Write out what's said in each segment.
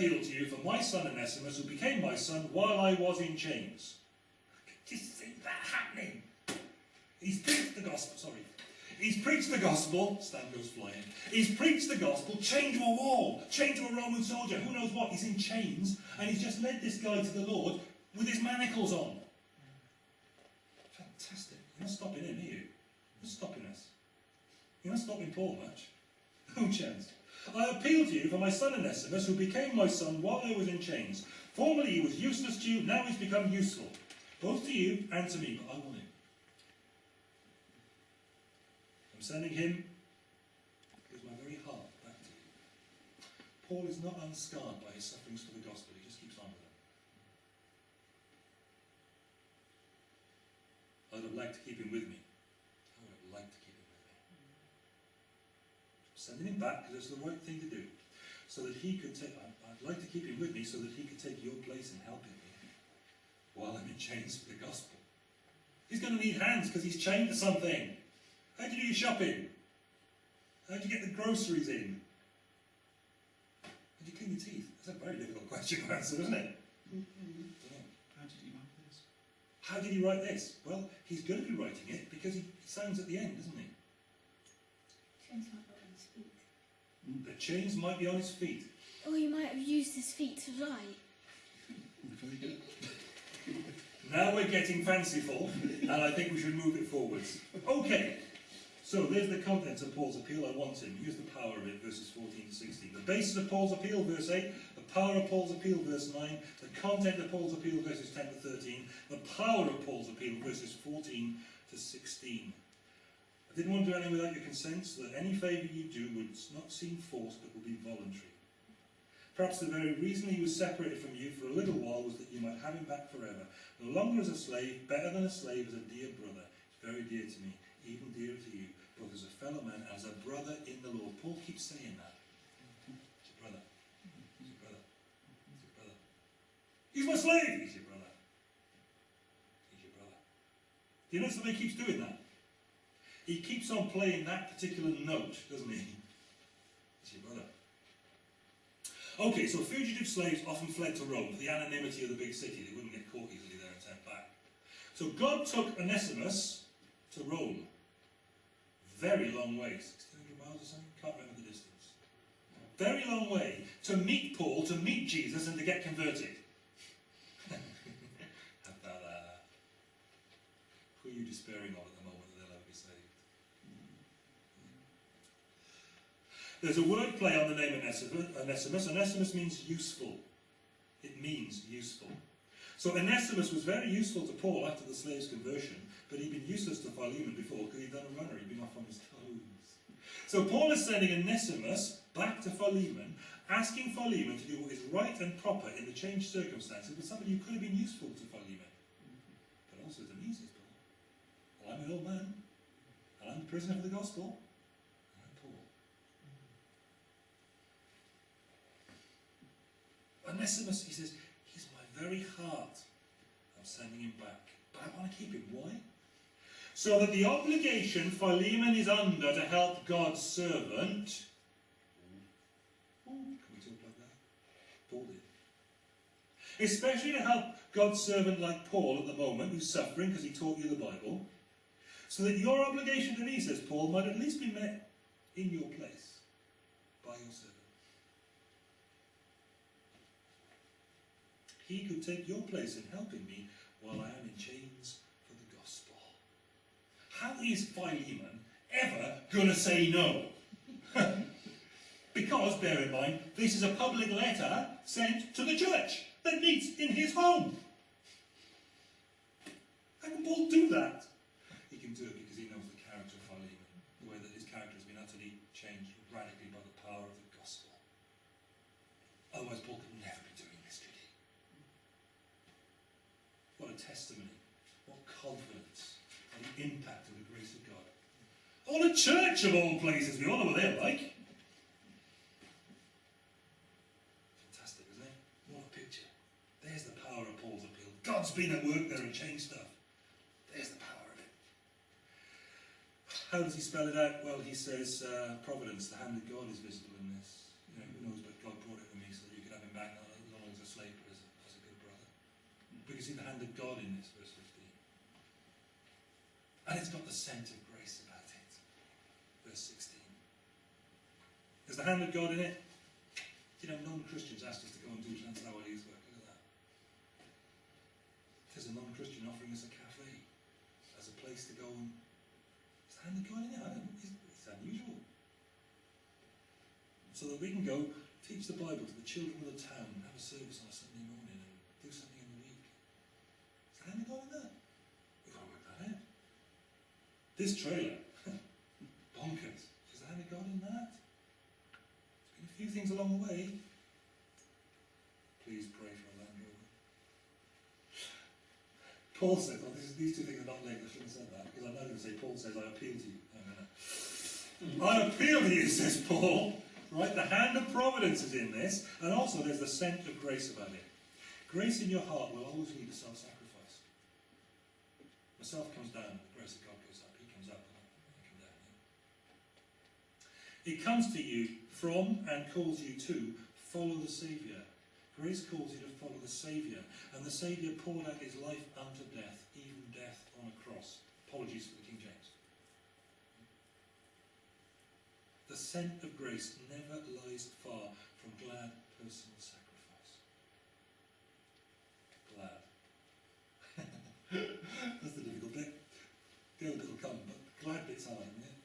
appeal to you for my son Onesimus, who became my son while I was in chains. Can Just think that happening. He's preached the gospel, sorry. He's preached the gospel, Stan goes flying. He's preached the gospel, chained to a wall, chained to a Roman soldier, who knows what, he's in chains, and he's just led this guy to the Lord with his manacles on. Fantastic. You're not stopping him, are you? You're stopping us. You're not stopping Paul much. No chance. I appeal to you for my son Onesimus, who became my son while I was in chains. Formerly he was useless to you, now he's become useful, both to you and to me, but I want him. I'm sending him with my very heart back to you. Paul is not unscarred by his sufferings for the gospel, he just keeps on with them. I'd have liked to keep him with me. I would have liked to keep him with me. I'm sending him back because it's the right thing to do. So that he could take, I'd, I'd like to keep him with me so that he could take your place in helping me while I'm in chains for the gospel. He's going to need hands because he's chained to something. How do you do your shopping? How do you get the groceries in? How do you clean your teeth? That's a very difficult question to answer, isn't it? How did he write this? How did he write this? Well, he's going to be writing it because he sounds at the end, isn't he? Chains might not on his feet. The chains might be on his feet. Or he might have used his feet to fly. Very good. Now we're getting fanciful, and I think we should move it forwards. Okay, so there's the contents of Paul's appeal. I want him. Here's the power of it, verses 14 to 16. The basis of Paul's appeal, verse 8. The power of Paul's appeal, verse 9. The content of Paul's appeal, verses 10 to 13. The power of Paul's appeal, verses 14 to 16. I didn't want to do anything without your consent, so that any favour you do would not seem forced, but will be voluntary. Perhaps the very reason he was separated from you for a little while was that you might have him back forever. No longer as a slave, better than a slave, as a dear brother. Very dear to me, even dearer to you, both as a fellow man as a brother in the Lord. Paul keeps saying that. He's your brother. He's your brother. He's your brother. He's my slave! He's your brother. He's your brother. Do you notice that he keeps doing that? He keeps on playing that particular note, doesn't he? He's your brother. Okay, so fugitive slaves often fled to Rome for the anonymity of the big city. They wouldn't get caught easily there and sent back. So God took Onesimus to Rome. Very long way, 1600 miles or something? Can't remember the distance. Very long way to meet Paul, to meet Jesus, and to get converted. Who are you despairing of at the moment that they'll ever be saved? There's a word play on the name Onesimus. Onesimus. Means useful. It means useful. So Onesimus was very useful to Paul after the slave's conversion, but he'd been useless to Philemon before because he'd done a runner. He'd been off on his toes. So Paul is sending Onesimus back to Philemon, asking Philemon to do what is right and proper in the changed circumstances with somebody who could have been useful to Philemon. But also to me, says Paul. Well, I'm an old man, and I'm a prisoner for the gospel, and I'm Paul. He says, he's my very heart. I'm sending him back. But I want to keep him. Why? So that the obligation Philemon is under to help God's servant. Can we talk that? Paul did. Especially to help God's servant like Paul at the moment, who's suffering because he taught you the Bible. So that your obligation to me, says Paul, might at least be met in your place by your servant. He could take your place in helping me while I am in chains for the gospel. How is Philemon ever going to say no? because, bear in mind, this is a public letter sent to the church that meets in his home. How can Paul do that? He can do it because he All the church of all places. We all know what they're like. Fantastic, isn't it? What a picture. There's the power of Paul's appeal. God's been at work there and changed stuff. There's the power of it. How does he spell it out? Well, he says, uh, providence, the hand of God is visible in this. You know, who knows, but God brought it to me so that you could have him back not as a slave, but as a, as a good brother. We can see the hand of God in this, verse 15. And it's got the scent of There's the hand of God in it. You know, non-Christians asked us to go and do Llanelawr youth work. Look at that. There's a non-Christian offering us a cafe as a place to go and. Is the hand of God in it? It's, it's unusual. So that we can go teach the Bible to the children of the town and have a service on a Sunday morning and do something in the week. Is the hand of God in that? We've got to work that out. This trailer, bonkers. Is the hand of God in that? Few things along the way. Please pray for a Land Rover. Paul says, well, this is, these two things are not linked, I shouldn't have said that, because I'm now going to say, Paul says, I appeal to you. I appeal to you, says Paul. Right, the hand of providence is in this, and also there's the scent of grace about it. Grace in your heart will always lead to self-sacrifice. The self comes down, the grace of God goes up. He comes up, and I come down. It comes to you from and calls you to follow the Saviour. Grace calls you to follow the Saviour, and the Saviour poured out his life unto death, even death on a cross. Apologies for the King James. The scent of grace never lies far from glad personal sacrifice. Glad. That's the difficult bit. The other bit will come, but the glad bit's hard, isn't it?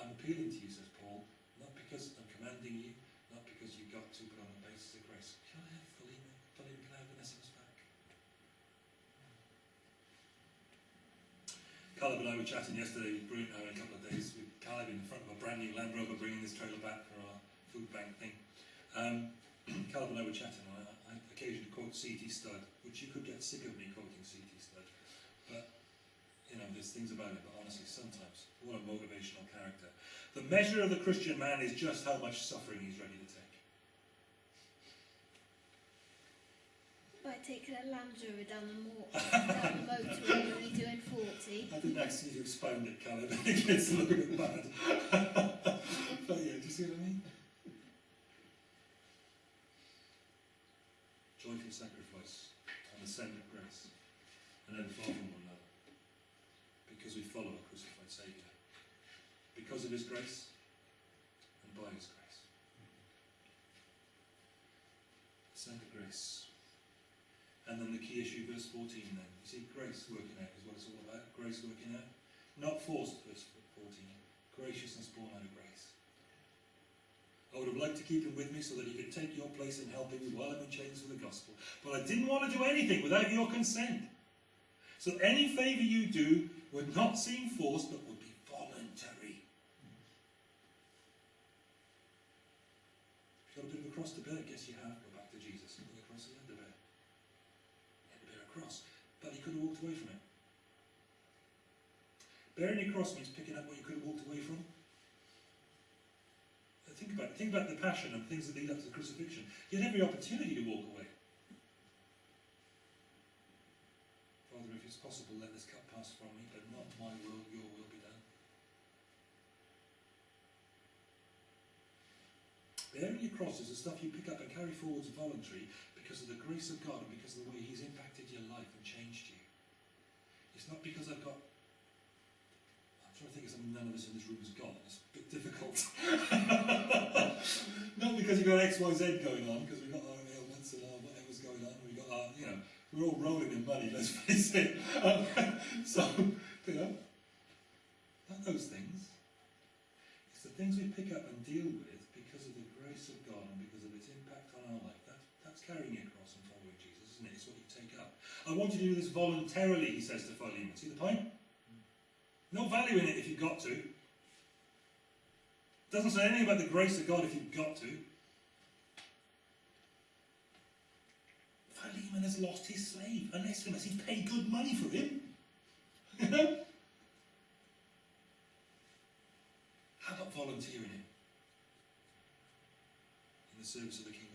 I'm appealing to you, says Paul, not because I'm commanding you, not because you've got to, but on the basis of grace. Can I have Philemon? Philemon, can I have Onesimus back? Caleb and I were chatting yesterday, brilliant having a couple of days with Caleb in front of a brand new Land Rover bringing this trailer back for our food bank thing. Um, Caleb and I were chatting, and I, I occasionally quote C.T. Studd, which you could get sick of me quoting C.T. Studd. But, you know, there's things about it, but honestly, sometimes, what a motivational character. The measure of the Christian man is just how much suffering he's ready to take. By taking a Land Rover down the, mo- down the motorway when you're doing 40. I didn't to expound it, Caleb. it gets a little bit bad. but yeah, do you see what I mean? Joyful sacrifice and the scent of grace, and then far from one another, because we follow a crucified Saviour, because of His grace and by His grace. The scent of grace. And then the key issue, verse 14 then. You see, grace working out is what it's all about. Grace working out. Not forced, verse 14. Graciousness born out of grace. I would have liked to keep him with me so that he could take your place in helping me while I'm in chains for the gospel. But I didn't want to do anything without your consent. So any favour you do would not seem forced, but would be voluntary. If you've got a bit of a cross to bear, I guess you have. Jesus. Look at the cross he had to bear. He had to bear a cross. But he could have walked away from it. Bearing your cross means picking up what you could have walked away from. Think about it. Think about the passion and things that lead up to the crucifixion. He had every opportunity to walk away. Father, if it's possible, let this cup pass from me, but not my will, your will be done. Bearing your cross is the stuff you pick up and carry forwards voluntary because of the grace of God and because of the way He's impacted your life and changed you. It's not because I've got. I'm trying to think of something none of us in this room has got. It's a bit difficult. not because you've got X, Y, Z going on, because we've got our ailments and our whatever's going on. We've got our, you know, we're all rolling in money, let's face it. Um, so, you know, not those things. It's the things we pick up and deal with carrying your cross and following Jesus, isn't it? It's what you take up. I want you to do this voluntarily, he says to Philemon. See the point? No value in it if you've got to. Doesn't say anything about the grace of God if you've got to. Philemon has lost his slave, unless, Onesimus. He's paid good money for him. How about volunteering it? In the service of the kingdom.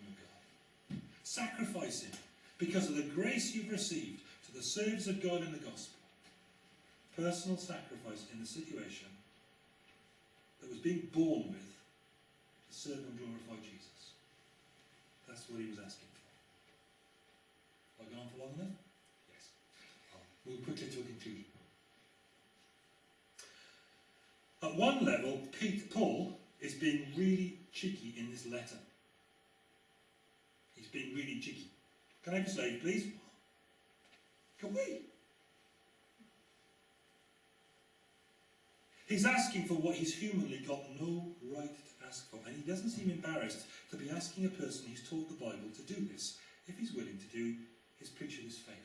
Sacrificing because of the grace you've received to the service of God in the gospel. Personal sacrifice in the situation that was being born with to serve and glorify Jesus. That's what he was asking for. Have I gone on for long enough? Yes. I'll move quickly to a conclusion. At one level, Pete, Paul is being really cheeky in this letter. Being really cheeky. Can I have a slave, please? Can we? He's asking for what he's humanly got no right to ask for, and he doesn't seem embarrassed to be asking a person who's taught the Bible to do this, if he's willing to do his preacher this favour.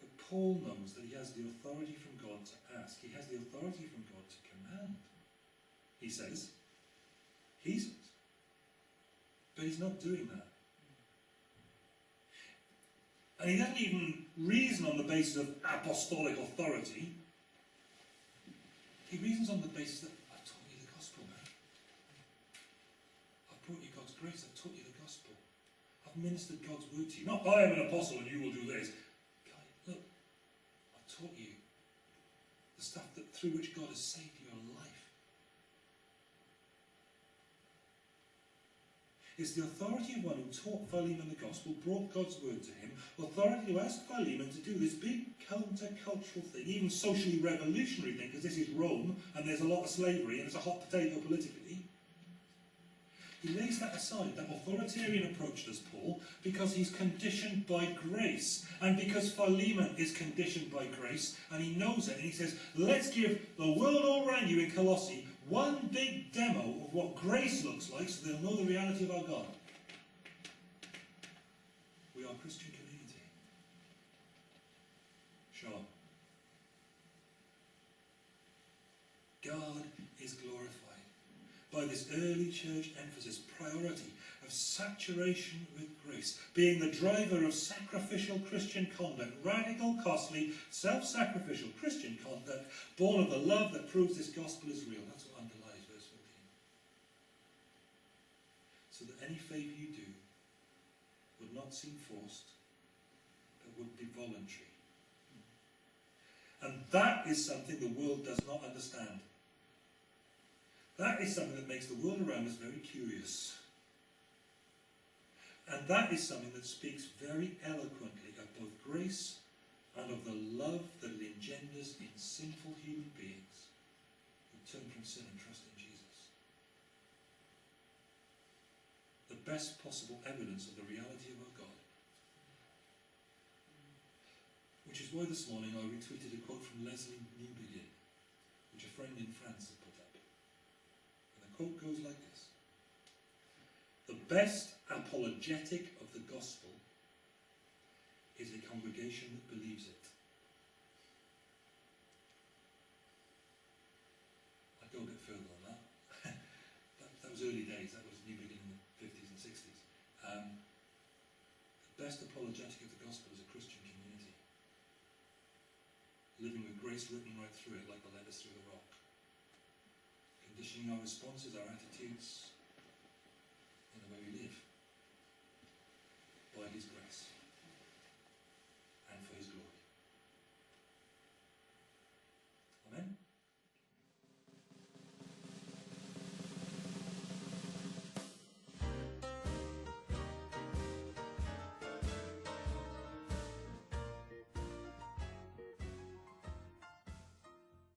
But Paul knows that he has the authority from God to ask. He has the authority from God to command. He says. But he's not doing that. And he doesn't even reason on the basis of apostolic authority. He reasons on the basis that I've taught you the gospel, man. I've brought you God's grace, I've taught you the gospel. I've ministered God's word to you. Not I am an apostle and you will do this. God, look, I've taught you the stuff that through which God has saved your life. It's the authority of one who taught Philemon the gospel, brought God's word to him, authority to ask Philemon to do this big counter-cultural thing, even socially revolutionary thing, because this is Rome and there's a lot of slavery and it's a hot potato politically. He lays that aside, that authoritarian approach does Paul, because he's conditioned by grace. And because Philemon is conditioned by grace, and he knows it, and he says, let's give the world all around you in Colossae one big demo of what grace looks like so they'll know the reality of our God. We are a Christian community. Sure. God is glorified by this early church emphasis, priority of saturation with grace, being the driver of sacrificial Christian conduct, radical, costly, self-sacrificial Christian conduct, born of the love that proves this gospel is real. That's what underlies verse 14. So that any favour you do would not seem forced, but would be voluntary. And that is something the world does not understand. That is something that makes the world around us very curious. And that is something that speaks very eloquently of both grace and of the love that it engenders in sinful human beings who turn from sin and trust in Jesus. The best possible evidence of the reality of our God. Which is why this morning I retweeted a quote from Lesslie Newbigin, which a friend in France had put up. And the quote goes like this. The best apologetic of the gospel is a congregation that believes it. I'd go a bit further than that. that. That was early days, that was Newbigin in the 50s and 60s. Um, the best apologetic of the gospel is a Christian community. Living with grace written right through it like the letters through the rock. Conditioning our responses, our attitudes,